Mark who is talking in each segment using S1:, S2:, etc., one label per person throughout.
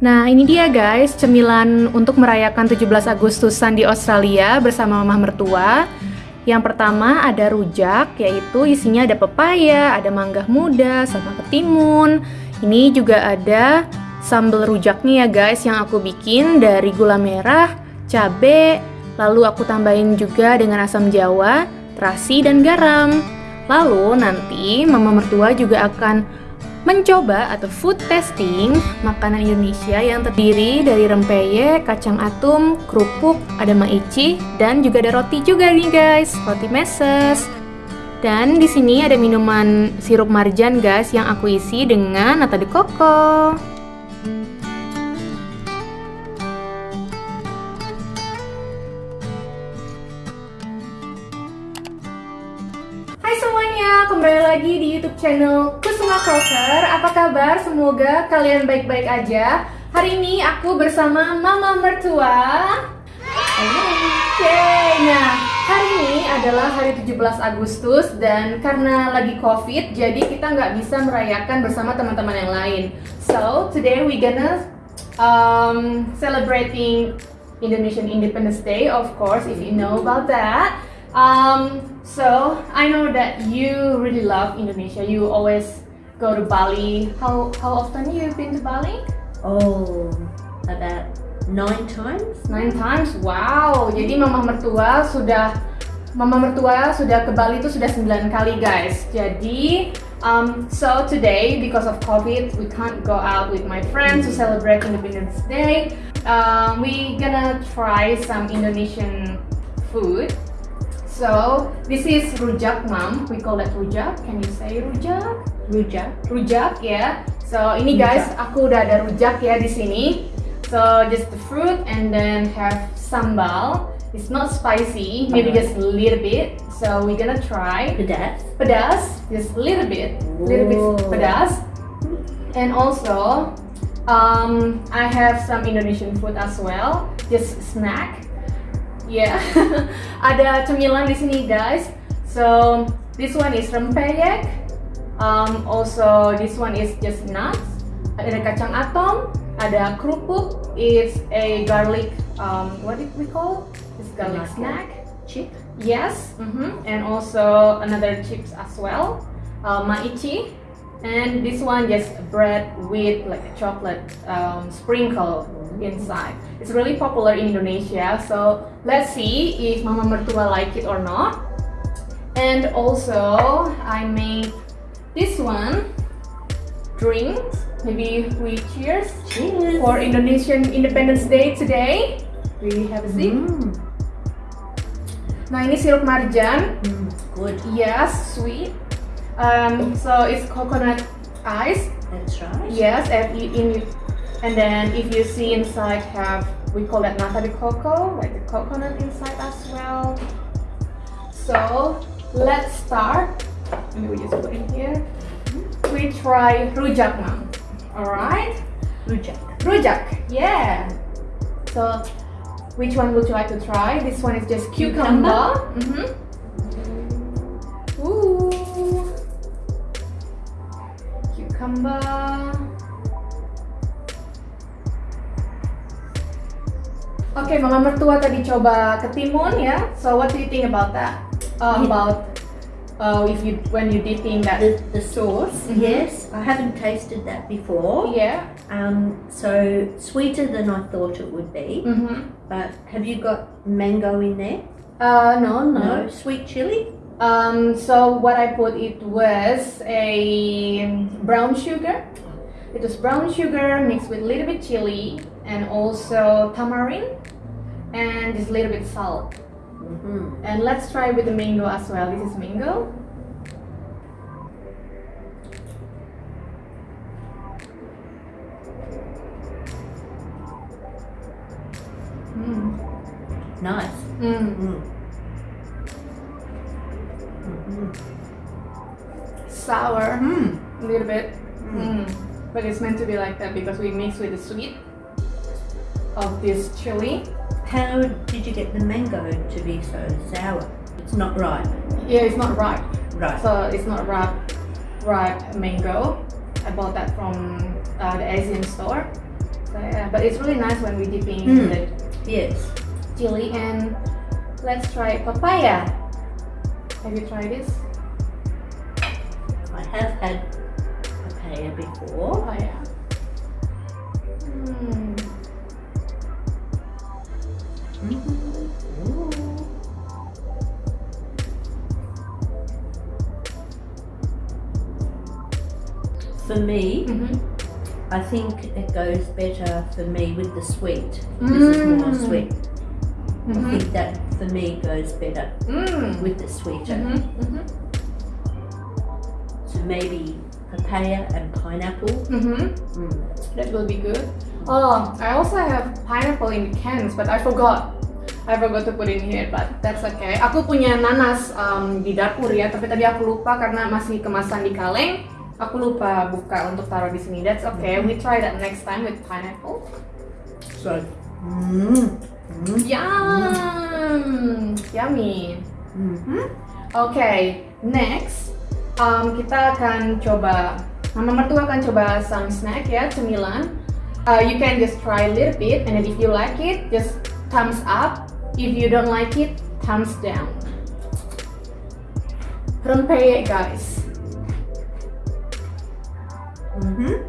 S1: Nah, ini dia guys, cemilan untuk merayakan 17 Agustusan di Australia bersama mamah mertua. Yang pertama ada rujak, yaitu isinya ada pepaya, ada mangga muda, sama ketimun. Ini juga ada sambal rujaknya ya guys yang aku bikin dari gula merah, cabe, lalu aku tambahin juga dengan asam jawa, terasi, dan garam. Lalu nanti mama mertua juga akan mencoba atau food testing makanan Indonesia yang terdiri dari rempeyek, kacang atum, kerupuk, ada maici, dan juga ada roti juga nih guys, roti meses. Dan di sini ada minuman sirup marjan guys yang aku isi dengan nata de coco. kembali lagi di YouTube channel Crocker. Apa kabar? Semoga kalian baik-baik aja. Hari ini aku bersama Mama Mertua. Oke, nah hari ini adalah hari 17 Agustus dan karena lagi COVID, jadi kita nggak bisa merayakan bersama teman-teman yang lain. So today we gonna um, celebrating Indonesian Independence Day, of course, if you know about that. Um, so I know that you really love Indonesia. You always go to Bali. How how often you've been to Bali?
S2: Oh, about nine times.
S1: Nine times. Wow. Jadi mama mertua sudah mama mertua sudah ke Bali itu sudah 9 kali guys. Jadi um, so today because of COVID we can't go out with my friends to celebrate Independence Day. Um, we gonna try some Indonesian food. So this is rujak, mom. We call it rujak. Can you say rujak?
S2: Rujak.
S1: Rujak. Yeah. So ini guys, aku udah ada rujak ya di sini. So just the fruit and then have sambal. It's not spicy, maybe just a little bit. So we're gonna try.
S2: Pedas.
S1: Pedas, just a little bit, a little bit pedas. And also, um, I have some Indonesian food as well, just snack. Yeah, ada cemilan di sini guys. So this one is rempeyek. Um, also this one is just nuts. Ada kacang atom. Ada kerupuk. It's a garlic. Um, what did we call? It's garlic snack.
S2: Chip.
S1: Yes. Mm -hmm. And also another chips as well. Uh, maicih. And this one just bread with like a chocolate um, sprinkle inside. It's really popular in Indonesia, so let's see if Mama Mertua like it or not. And also, I made this one, drinks. Maybe we cheers,
S2: cheers.
S1: for Indonesian Independence Day today. We have a sip. Mm. Nah ini sirup marjan.
S2: Mm, good.
S1: Yes, sweet. Um, so it's coconut ice.
S2: That's right.
S1: Yes, and in and then if you see inside have we call that nata de coco, like the coconut inside as well. So let's start. Maybe we just put it here. We try rujak now. Alright?
S2: Rujak.
S1: Rujak, yeah. So which one would you like to try? This one is just cucumber. cucumber. Mm -hmm. Cucumber. Okay, mama mertua tadi coba ketimun ya. So what do you think about that? Uh, about uh, if you when you dipping that
S2: the, the sauce?
S1: Mm -hmm.
S2: Yes, I haven't tasted that before.
S1: Yeah.
S2: Um, so sweeter than I thought it would be.
S1: Mm -hmm.
S2: But have you got mango in there?
S1: Uh, no, no.
S2: No sweet chili.
S1: Um, so what I put it was a brown sugar. It was brown sugar mixed with a little bit chili and also tamarind and just a little bit salt.
S2: Mm -hmm.
S1: And let's try with the mango as well. This is mango.
S2: Mm. Nice.
S1: Mm.
S2: Mm.
S1: Sour.
S2: Mm.
S1: A little bit. Mm. But it's meant to be like that because we mix with the sweet of this chili.
S2: How did you get the mango to be so sour? It's not ripe.
S1: Yeah, it's not ripe.
S2: Right.
S1: So it's not ripe, ripe mango. I bought that from uh, the Asian store. So Yeah, but it's really nice when we dipping
S2: Mm.
S1: the
S2: Yes.
S1: chili and let's try papaya. Have you tried this?
S2: I have had papaya before.
S1: Papaya. Hmm.
S2: For me,
S1: Mhm.
S2: I think it goes better for me with the sweet. This is more
S1: Mm.
S2: sweet. I
S1: Mhm.
S2: think that for me goes better
S1: Mm.
S2: with the sweeter.
S1: Mhm. Mhm.
S2: So maybe papaya and pineapple.
S1: Mhm.
S2: Mm.
S1: That will be good. Oh, I also have pineapple in cans, but I forgot. I forgot to put in here, but that's okay. Aku punya nanas um, di dapur ya, tapi tadi aku lupa karena masih kemasan di kaleng. Aku lupa buka untuk taruh di sini. That's okay. We try that next time with pineapple.
S2: So, mm. Mm.
S1: Yum, yummy.
S2: Mhm.
S1: Okay, next um, kita akan coba. Mama mertua akan coba some snack ya, cemilan. Uh, you can just try a little bit, and if you like it, just thumbs up. If you don't like it, thumbs down. Rempeyek guys.
S2: Mhm.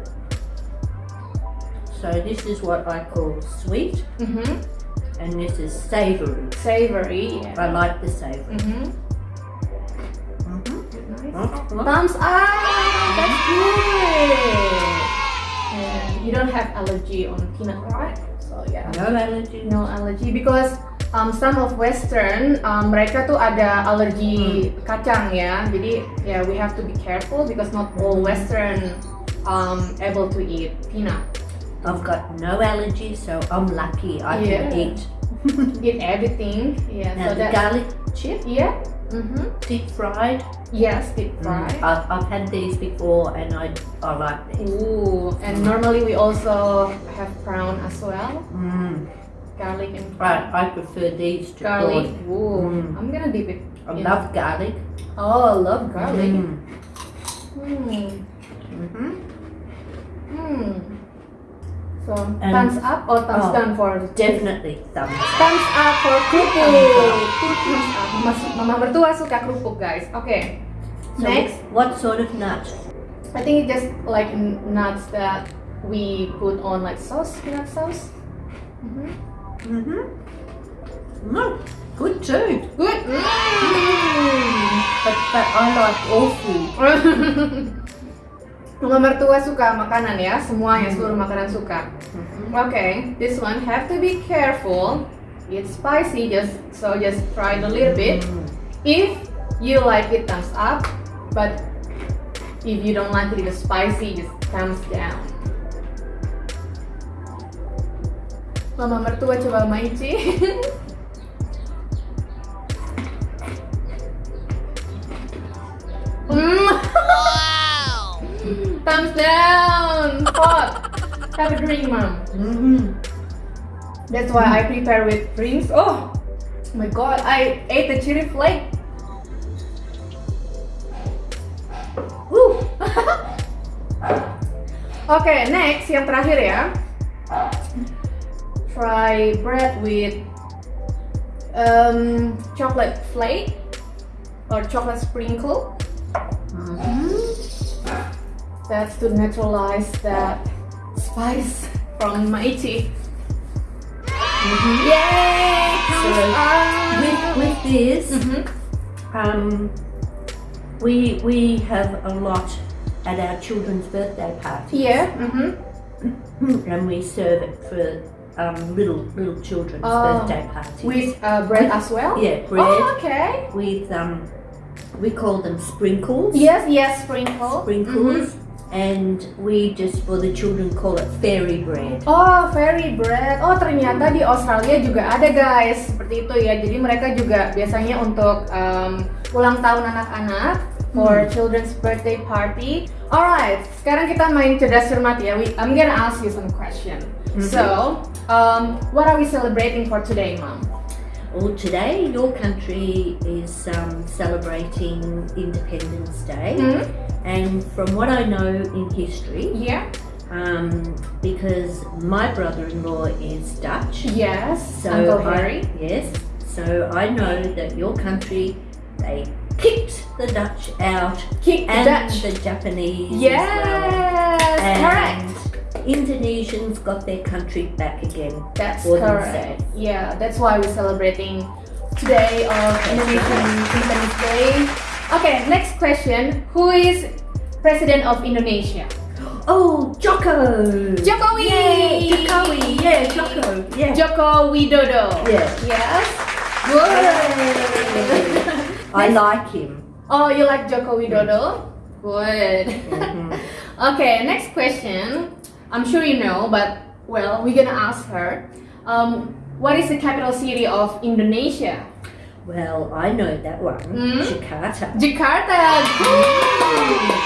S2: So this is what I call sweet,
S1: Mhm.
S2: And this is savoury.
S1: Savory.
S2: I like the savoury.
S1: Mhm.
S2: Mhm.
S1: Nice.
S2: Oh.
S1: Thumbs up. That's good. And you don't have allergy on peanut, right? So yeah.
S2: No allergy.
S1: no allergy because um, some of Western um, mereka tuh ada alergi kacang ya. Jadi ya we have to be careful because not all Western um, able to eat peanut.
S2: I've got no allergy, so I'm lucky. I
S1: Yeah.
S2: can eat.
S1: Eat everything. Yeah.
S2: Now
S1: so
S2: the
S1: that
S2: garlic chip,
S1: yeah. Mm-hmm.
S2: deep fried.
S1: Yes, deep fried.
S2: I've, I've had these before, and I I like these.
S1: Ooh, and normally we also have brown as well,
S2: Mm.
S1: garlic and
S2: Right, I prefer these to
S1: garlic. Ooh,
S2: Mm.
S1: I'm gonna dip it.
S2: I
S1: in-
S2: love garlic.
S1: Oh, I love garlic.
S2: Mm.
S1: Hmm.
S2: Mhm.
S1: Hmm. So
S2: And-
S1: thumbs up or thumbs
S2: Oh.
S1: down for
S2: Definitely thumbs up.
S1: thumbs up for kerupuk.
S2: Thumbs up.
S1: Mas, mama mertua suka kerupuk guys. Okay.
S2: So
S1: Next,
S2: what sort of nut?
S1: I think it's just like nuts that we put on like sauce, peanut sauce. Mhm.
S2: Mm mhm. No, good too.
S1: Good. Mm.
S2: But but I like all food.
S1: Mama mertua suka makanan ya, semuanya
S2: Hmm.
S1: seluruh makanan suka.
S2: Mhm.
S1: Okay, this one have to be careful. It's spicy, just so just try it a little bit.
S2: Mm.
S1: If you like it, thumbs up. But if you don't like it, it's spicy, just thumbs down. Mama mertua coba maici. thumbs down. Hot. Have a drink, mom.
S2: Mhm.
S1: That's why I prepare with drinks. Oh my god, I ate the chili flake. Woo. Oke, next yang terakhir ya. Try bread with um, chocolate flake or chocolate sprinkle.
S2: Mhm.
S1: That's to neutralize that spice from Maicih.
S2: Mhm.
S1: Yay!
S2: So. With with this,
S1: Mhm.
S2: um, we we have a lot at our children's birthday parties.
S1: Yeah. Mm-hmm.
S2: and we serve it for um, little little children's
S1: Oh.
S2: birthday parties.
S1: With uh, bread as well.
S2: yeah, bread
S1: Oh, okay.
S2: with um, we call them sprinkles.
S1: Yes, yes, sprinkle.
S2: sprinkles,
S1: Mhm.
S2: And we just for the children call it fairy bread.
S1: Oh, fairy bread. Oh, ternyata di Australia juga ada guys seperti itu ya. Jadi mereka juga biasanya untuk um, ulang tahun anak-anak for children's birthday party. Alright, sekarang kita main cerdas cermat ya. We, I'm gonna ask you some question.
S2: Mhm.
S1: So, um, what are we celebrating for today, mom?
S2: Well, today your country is um, celebrating Independence Day,
S1: Hmm?
S2: and from what I know in history,
S1: Yeah.
S2: um, because my brother-in-law is Dutch.
S1: Yes,
S2: So
S1: Uncle
S2: I- yes. So I know that your country they kicked the Dutch out
S1: Kick the
S2: and
S1: Dutch.
S2: the Japanese
S1: Yes,
S2: well.
S1: correct.
S2: Indonesians got their country back again.
S1: That's
S2: for
S1: correct.
S2: themselves.
S1: Yeah, that's why we're celebrating today of Indonesian Independence Day. Okay, next question. Who is President of Indonesia?
S2: Oh, Joko!
S1: Jokowi!
S2: Yay, Jokowi! Yeah, Joko! Yeah.
S1: Joko Widodo.
S2: Yeah.
S1: Yes. Good.
S2: I like him.
S1: oh, you like Joko Widodo? Good.
S2: Mhm.
S1: okay, next question. I'm sure you know, but well, we're gonna ask her. Um, what is the capital city of Indonesia?
S2: Well, I know that one.
S1: Mm.
S2: Jakarta.
S1: Jakarta.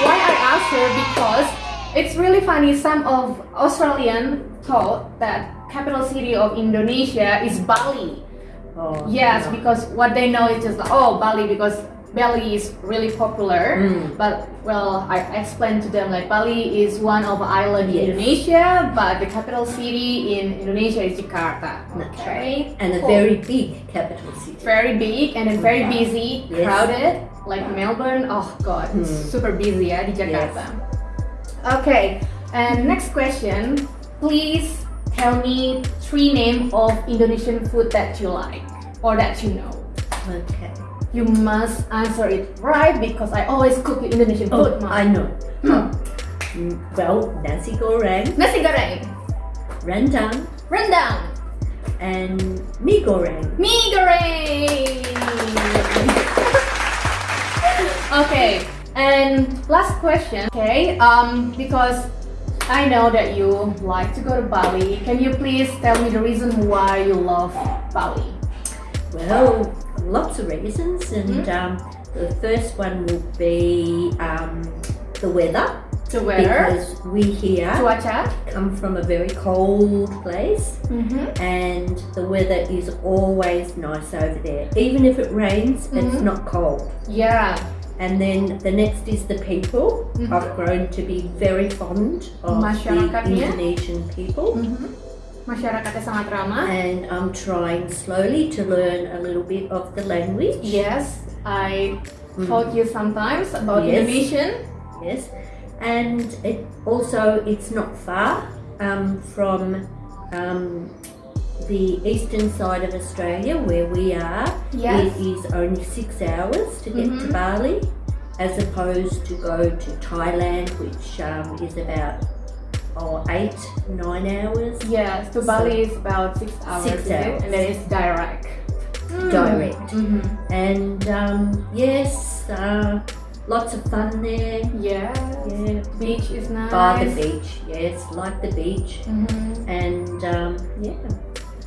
S1: Why I asked her because it's really funny. Some of Australian thought that capital city of Indonesia is Bali.
S2: Oh,
S1: Yes,
S2: no.
S1: because what they know is just oh Bali because Bali is really popular.
S2: Mm.
S1: But well, I explained to them like Bali is one of island
S2: Yes.
S1: Indonesia, but the capital city in Indonesia is Jakarta. Okay,
S2: And a
S1: Cool.
S2: very big capital city.
S1: very big and very busy,
S2: Yes.
S1: crowded, like Melbourne. Oh god,
S2: Hmm.
S1: super busy ya di Jakarta. Okay, and next question. Please tell me three name of Indonesian food that you like or that you know.
S2: Okay.
S1: You must answer it right because I always cook Indonesian
S2: Oh,
S1: food. Mom.
S2: I know.
S1: Hmm.
S2: Mm, Well, nasi goreng,
S1: Nasi goreng,
S2: rendang,
S1: rendang,
S2: and mie goreng.
S1: mie goreng. okay, and last question. Okay, um, because I know that you like to go to Bali. Can you please tell me the reason why you love Bali?
S2: Well, lots of reasons, and
S1: Mm-hmm.
S2: um, the first one will be um, the weather.
S1: The weather,
S2: Because we here come from a very cold place,
S1: Mm-hmm.
S2: and the weather is always nice over there. Even if it rains, it's
S1: Mhm.
S2: not cold.
S1: Yeah.
S2: And then the next is the people.
S1: Mhm.
S2: I've grown to be very fond of the
S1: Masyarakatnya.
S2: Indonesian people.
S1: Sangat ramah.
S2: And I'm trying slowly to learn a little bit of the language.
S1: Yes, I
S2: Mm.
S1: taught you sometimes about
S2: Yes.
S1: Indonesian.
S2: Yes. And it also it's not far um, from um, the eastern side of Australia where we are.
S1: Yes.
S2: It is only six hours to get to
S1: Mhm.
S2: Bali, as opposed to go to Thailand, which um, is about oh, eight, nine hours.
S1: Yes, to
S2: So-
S1: Bali is about six hours,
S2: Six hours.
S1: and then it's direct.
S2: Direct.
S1: Mhm.
S2: And um, yes, uh, lots of fun there.
S1: Yeah.
S2: Yeah,
S1: Beach is nice.
S2: by the beach. Yes, like the beach.
S1: Mhm.
S2: And um, yeah,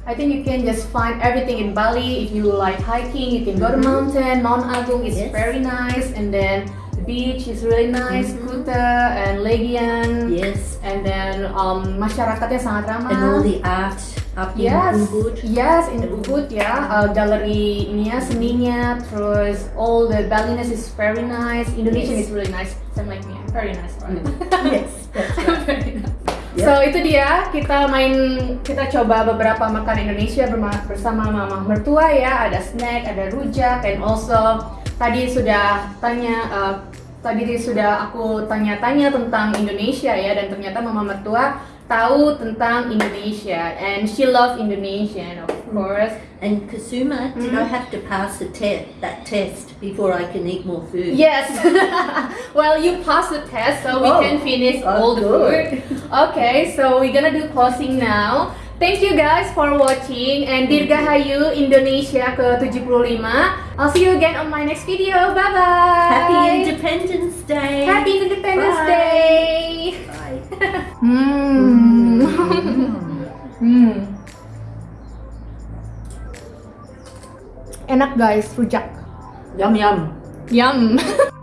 S1: I think you can just find everything in Bali. If you like hiking, you can go to
S2: Mhm.
S1: mountain. Mount Agung is
S2: Yes.
S1: very nice, and then the beach is really nice.
S2: Mhm.
S1: Kuta and Legian,
S2: yes,
S1: and then um, masyarakatnya sangat ramah.
S2: and all the art up in
S1: Yes,
S2: Ubud.
S1: yes in Ubud ya, uh, galeri ini ya seninya, terus all the Balinese is very nice. Indonesian
S2: Yes.
S1: is really nice, same like me, very nice. Right?
S2: yes, that's right.
S1: Very nice.
S2: Yep.
S1: So itu dia kita main kita coba beberapa makan Indonesia bersama mama mertua ya ada snack ada rujak and also tadi sudah tanya uh, tadi sudah aku tanya-tanya tentang Indonesia ya dan ternyata mama mertua tahu tentang Indonesia and she love Indonesian of course
S2: And Kasuma, did. I have to pass the test, that test before I can eat more food?
S1: Yes. well, you passed the test, so we
S2: Oh.
S1: can finish
S2: Oh,
S1: all the
S2: good.
S1: food. Okay, so we're gonna do closing now. Thank you guys for watching and Dirgahayu Indonesia ke-75. I'll see you again on my next video. Bye bye.
S2: Happy Independence Day.
S1: Happy Independence
S2: Bye.
S1: Day.
S2: Bye.
S1: Hmm. hmm. Enak guys, rujak.
S2: Yum yum.
S1: Yum.